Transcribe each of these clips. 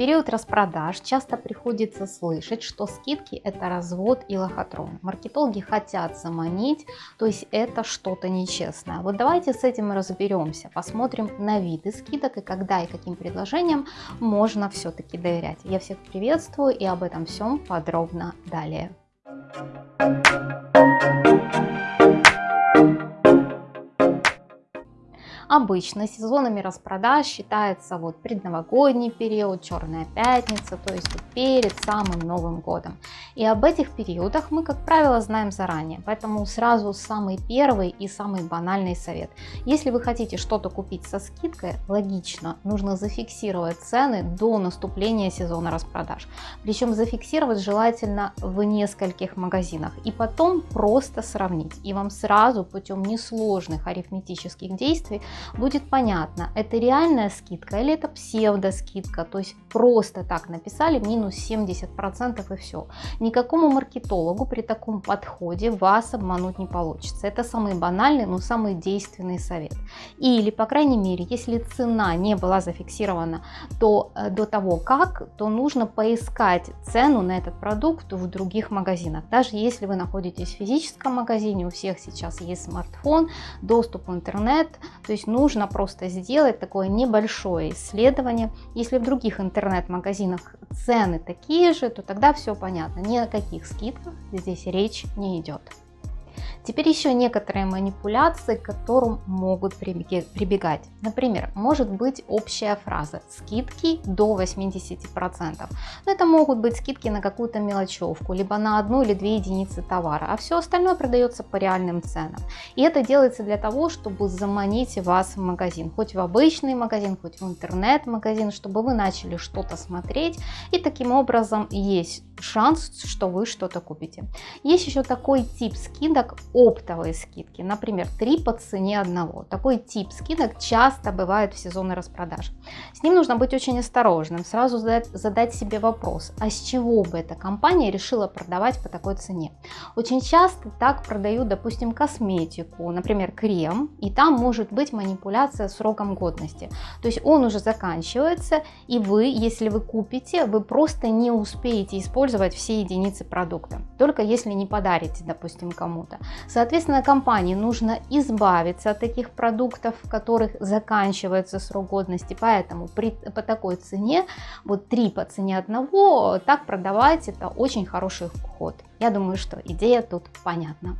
период распродаж часто приходится слышать, что скидки это развод и лохотрон. Маркетологи хотят заманить, то есть это что-то нечестное. Вот давайте с этим разберемся, посмотрим на виды скидок и когда и каким предложениям можно все-таки доверять. Я всех приветствую и об этом всем подробно далее. Обычно сезонами распродаж считается вот предновогодний период, черная пятница, то есть перед самым Новым годом. И об этих периодах мы, как правило, знаем заранее, поэтому сразу самый первый и самый банальный совет. Если вы хотите что-то купить со скидкой, логично, нужно зафиксировать цены до наступления сезона распродаж. Причем зафиксировать желательно в нескольких магазинах и потом просто сравнить. И вам сразу путем несложных арифметических действий будет понятно, это реальная скидка или это псевдоскидка, то есть просто так написали минус 70% и все. Никакому маркетологу при таком подходе вас обмануть не получится. Это самый банальный, но самый действенный совет. Или, по крайней мере, если цена не была зафиксирована то э, до того как, то нужно поискать цену на этот продукт в других магазинах. Даже если вы находитесь в физическом магазине, у всех сейчас есть смартфон, доступ в интернет, то есть нужно просто сделать такое небольшое исследование. Если в других интернет-магазинах цены такие же, то тогда все понятно, ни о каких скидках здесь речь не идет. Теперь еще некоторые манипуляции, к которым могут прибегать. Например, может быть общая фраза «скидки до 80%». Но это могут быть скидки на какую-то мелочевку, либо на одну или две единицы товара, а все остальное продается по реальным ценам. И это делается для того, чтобы заманить вас в магазин, хоть в обычный магазин, хоть в интернет-магазин, чтобы вы начали что-то смотреть, и таким образом есть шанс, что вы что-то купите. Есть еще такой тип скидок оптовые скидки, например, 3 по цене одного. Такой тип скидок часто бывает в сезоны распродаж. С ним нужно быть очень осторожным, сразу задать, задать себе вопрос, а с чего бы эта компания решила продавать по такой цене. Очень часто так продают, допустим, косметику, например, крем, и там может быть манипуляция сроком годности. То есть он уже заканчивается, и вы, если вы купите, вы просто не успеете использовать все единицы продукта, только если не подарите, допустим, кому-то. Соответственно, компании нужно избавиться от таких продуктов, в которых заканчивается срок годности, поэтому при, по такой цене, вот 3 по цене одного, так продавать это очень хороший ход. Я думаю, что идея тут понятна.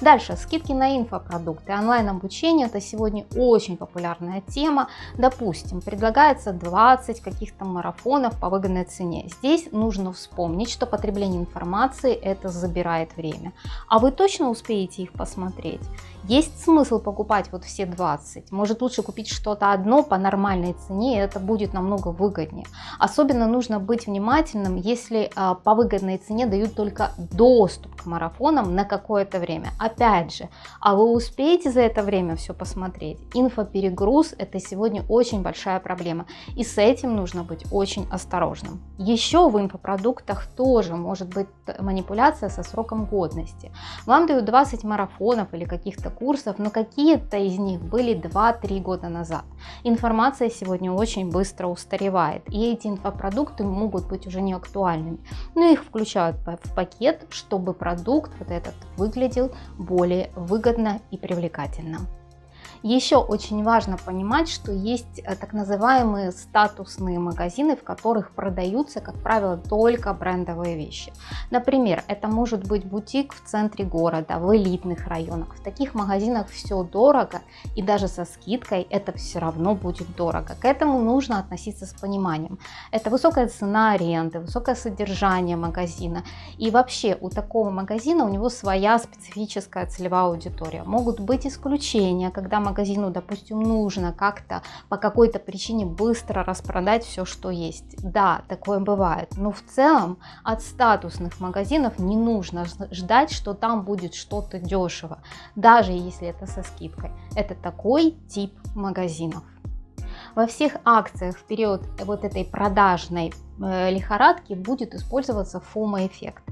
Дальше, скидки на инфопродукты. Онлайн-обучение это сегодня очень популярная тема. Допустим, предлагается 20 каких-то марафонов по выгодной цене. Здесь нужно вспомнить, что потребление информации это забирает время. А вы точно успеете их посмотреть? Есть смысл покупать вот все 20. Может лучше купить что-то одно по нормальной цене, и это будет намного выгоднее. Особенно нужно быть внимательным, если а, по выгодной цене дают только доступ к марафонам на какое-то время. Опять же, а вы успеете за это время все посмотреть? Инфоперегруз это сегодня очень большая проблема. И с этим нужно быть очень осторожным. Еще в инфопродуктах тоже может быть манипуляция со сроком годности. Вам дают 20 марафонов или каких-то курсов, но какие-то из них были 2-3 года назад. Информация сегодня очень быстро устаревает, и эти инфопродукты могут быть уже не актуальными. Но их включают в пакет, чтобы продукт вот этот выглядел более выгодно и привлекательно. Еще очень важно понимать, что есть э, так называемые статусные магазины, в которых продаются, как правило, только брендовые вещи. Например, это может быть бутик в центре города, в элитных районах. В таких магазинах все дорого и даже со скидкой это все равно будет дорого. К этому нужно относиться с пониманием. Это высокая цена аренды, высокое содержание магазина. И вообще у такого магазина у него своя специфическая целевая аудитория. Могут быть исключения, когда магазин магазину, допустим, нужно как-то по какой-то причине быстро распродать все, что есть. Да, такое бывает, но в целом от статусных магазинов не нужно ждать, что там будет что-то дешево, даже если это со скидкой. Это такой тип магазинов. Во всех акциях в период вот этой продажной э, лихорадки будет использоваться FOMO-эффект.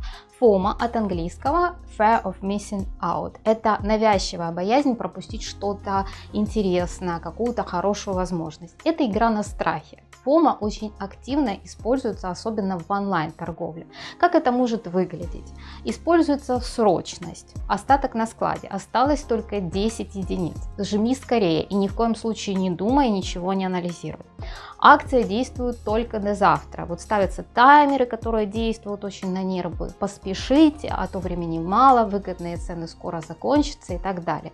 FOMO от английского Fear of Missing Out. Это навязчивая боязнь пропустить что-то интересное, какую-то хорошую возможность. Это игра на страхе. FOMO очень активно используется, особенно в онлайн-торговле. Как это может выглядеть? Используется срочность, остаток на складе, осталось только 10 единиц. Жми скорее и ни в коем случае не думай, ничего не анализируй. Акция действует только до завтра. Вот ставятся таймеры, которые действуют очень на нервы. Поспешите, а то времени мало, выгодные цены скоро закончатся и так далее.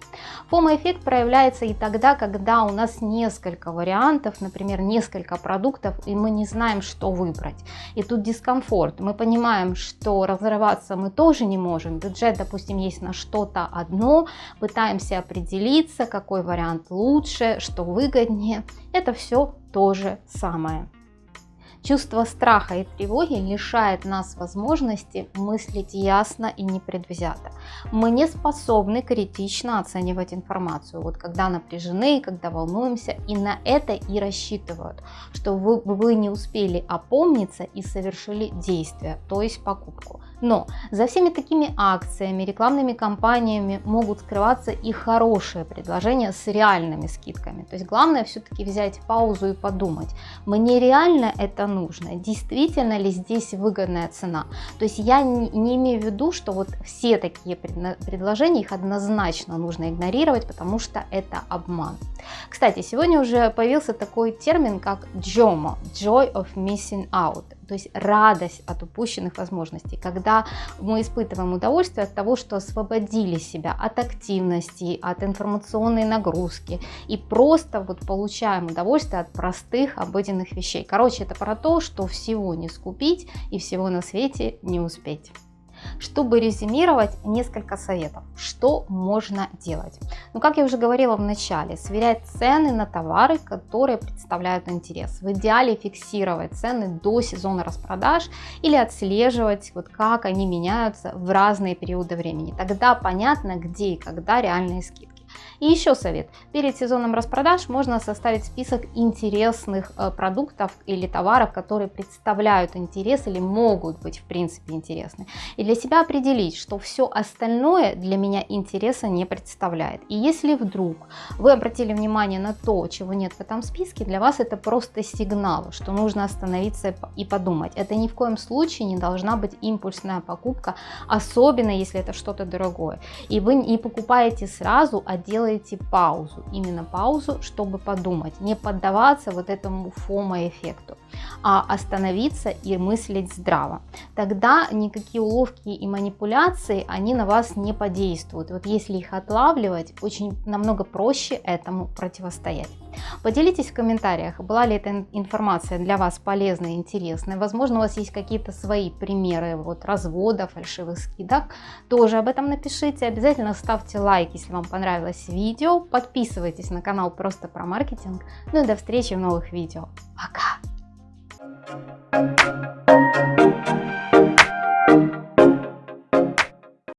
FOMO-эффект проявляется и тогда, когда у нас несколько вариантов, например, несколько продуктов, и мы не знаем, что выбрать. И тут дискомфорт. Мы понимаем, что разрываться мы тоже не можем. Бюджет, допустим, есть на что-то одно, пытаемся определиться, какой вариант лучше, что выгоднее. Это все то же самое. Чувство страха и тревоги лишает нас возможности мыслить ясно и непредвзято. Мы не способны критично оценивать информацию, вот когда напряжены, когда волнуемся, и на это и рассчитывают, что вы, вы не успели опомниться и совершили действие, то есть покупку. Но за всеми такими акциями, рекламными кампаниями могут скрываться и хорошие предложения с реальными скидками. То есть главное все-таки взять паузу и подумать, мне реально это нужно, действительно ли здесь выгодная цена. То есть я не, имею в виду, что вот все такие предложения, их однозначно нужно игнорировать, потому что это обман. Кстати, сегодня уже появился такой термин, как JOMO, Joy of Missing Out то есть радость от упущенных возможностей, когда мы испытываем удовольствие от того, что освободили себя от активности, от информационной нагрузки и просто вот получаем удовольствие от простых обыденных вещей. Короче, это про то, что всего не скупить и всего на свете не успеть. Чтобы резюмировать, несколько советов, что можно делать. Ну, как я уже говорила в начале, сверять цены на товары, которые представляют интерес. В идеале фиксировать цены до сезона распродаж или отслеживать, вот как они меняются в разные периоды времени. Тогда понятно, где и когда реальные скидки. И еще совет. Перед сезоном распродаж можно составить список интересных э, продуктов или товаров, которые представляют интерес или могут быть в принципе интересны. И для себя определить, что все остальное для меня интереса не представляет. И если вдруг вы обратили внимание на то, чего нет в этом списке, для вас это просто сигнал, что нужно остановиться и подумать. Это ни в коем случае не должна быть импульсная покупка, особенно если это что-то дорогое. И вы не покупаете сразу, а делаете паузу, именно паузу, чтобы подумать, не поддаваться вот этому фомо-эффекту, а остановиться и мыслить здраво. Тогда никакие уловки и манипуляции, они на вас не подействуют. Вот если их отлавливать, очень намного проще этому противостоять. Поделитесь в комментариях, была ли эта информация для вас полезной и интересной. Возможно, у вас есть какие-то свои примеры вот, разводов, фальшивых скидок. Тоже об этом напишите. Обязательно ставьте лайк, если вам понравилось видео. Подписывайтесь на канал просто про маркетинг. Ну и до встречи в новых видео. Пока!